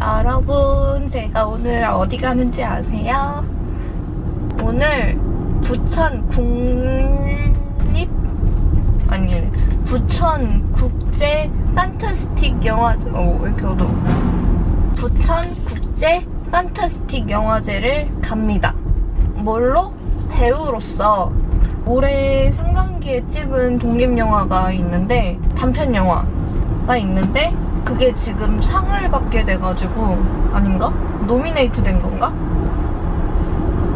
여러분, 제가 오늘 어디 가는지 아세요? 오늘 부천 국립 아니 부천 국제 판타스틱 영화 어왜 이렇게 어두워 부천 국제 판타스틱 영화제를 갑니다. 뭘로? 배우로서 올해 상반기에 찍은 독립영화가 있는데 단편 영화가 있는데 그게 지금 상을 받게 돼가지고 아닌가? 노미네이트 된 건가?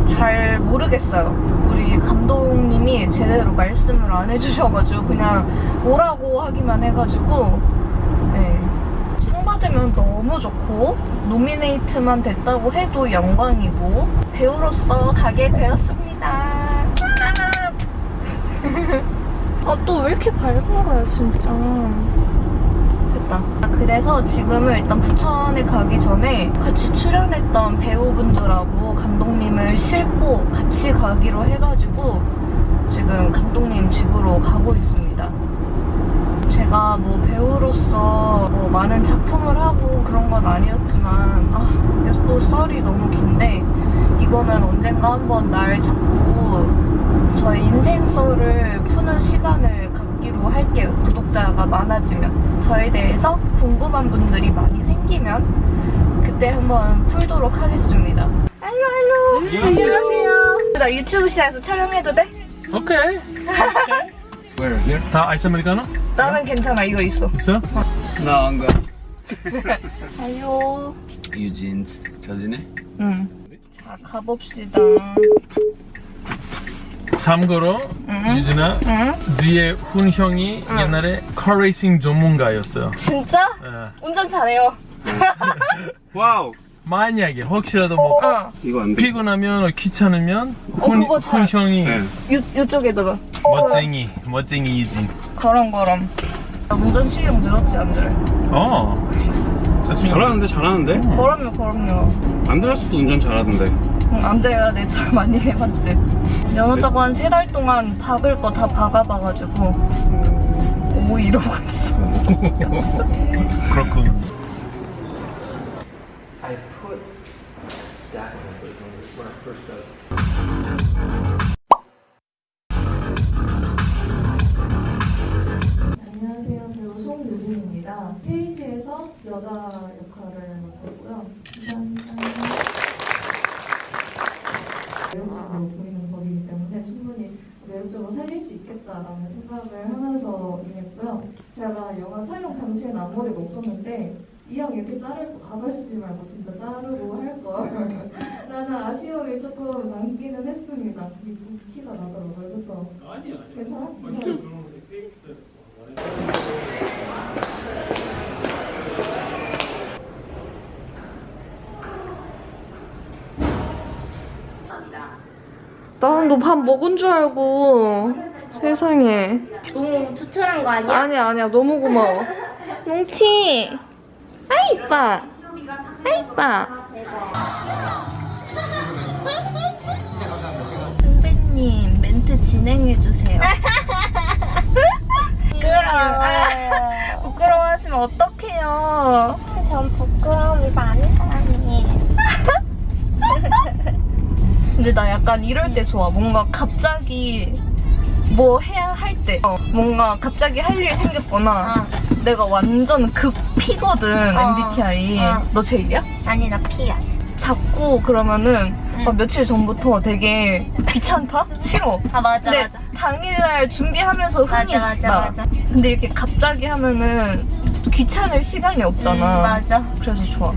잘 모르겠어요. 우리 감독님이 제대로 말씀을 안 해주셔가지고 그냥 오라고 하기만 해가지고 네. 상 받으면 너무 좋고 노미네이트만 됐다고 해도 영광이고 배우로서 가게 되었습니다. 아또 왜 이렇게 밝은 거야 진짜. 그래서 지금은 일단 부천에 가기 전에 같이 출연했던 배우분들하고 감독님을 싣고 같이 가기로 해가지고 지금 감독님 집으로 가고 있습니다. 제가 뭐 배우로서 뭐 많은 작품을 하고 그런 건 아니었지만 아 이게 또 썰이 너무 긴데 이거는 언젠가 한번 날 잡고 저의 인생 썰을 푸는 시간을 갖기로 할게요. 구독자가 많아지면 저에 대해서 궁금한 분들이 많이 생기면 그때 한번 풀도록 하겠습니다. 할로 할로 안녕하세요. 나 유튜브 시장에서 촬영해도 돼? 오케이. Where? Here? 다 아이스 아메리카노? 나는 괜찮아 이거 있어. 있어? I'm good. 할로. Eugene's. 잘 지내? 응. 자 가봅시다. 참고로 응? 유진아 응? 뒤에 훈 형이 응. 옛날에 카레이싱 전문가였어요. 진짜? 예. 운전 잘해요. wow. 만약에 혹시라도 뭐 어. 안 돼. 피곤하면 귀찮으면 어, 훈, 그거 잘- 훈 형이 네. 요 요쪽에다가. 멋쟁이 멋쟁이 유진. 그럼 그럼. 나 운전 실력 늘었지 안 늘어? 어. 잘하는데 잘하는데? 그럼요 그럼요. 안드레스도 운전 잘하던데. 응, 안드레가 내차 많이 해봤지. 면허 따고 한 세 달 동안 박을 거 다 박아봐가지고 오 이러고 있어. 그렇군. 안녕하세요. 배우 송유진입니다. 페이지에서 여자 역할을 맡고 있고요. 감사합니다. 매력적으로 살릴 수 있겠다라는 생각을 하면서 임했고요. 제가 영화 촬영 당시에는 앞머리가 없었는데 이왕 이렇게 자를 거 가발 쓰지 말고 진짜 자르고 할걸 라는 아쉬움이 조금 남기는 했습니다. 이 티가 나더라고요. 그렇죠? 아니야. 괜찮아? 괜찮아? 나는 너밥 먹은 줄 알고. 세상에. 너무 조촐한 거 아니야? 아니야 아니야. 너무 고마워. 뭉치. 아 이뻐. 아 이뻐. 선배님 멘트 진행해주세요. 부끄러워요. 부끄러워하시면 어떡해요? 전 부끄러움이 많은 사람이에요. 근데 나 약간 이럴 때 좋아. 뭔가 갑자기 뭐 해야 할 때. 어, 뭔가 갑자기 할일 생겼거나. 내가 완전 극피거든, 어. MBTI. 어. 너 제이야? 아니 나 피야. 자꾸 그러면은 응. 막 며칠 전부터 되게 귀찮다? 싫어. 아 맞아 근데 맞아. 당일날 준비하면서 흥이 맞아 맞아 나. 맞아. 근데 이렇게 갑자기 하면은 귀찮을 시간이 음, 없잖아. 맞아. 그래서 좋아.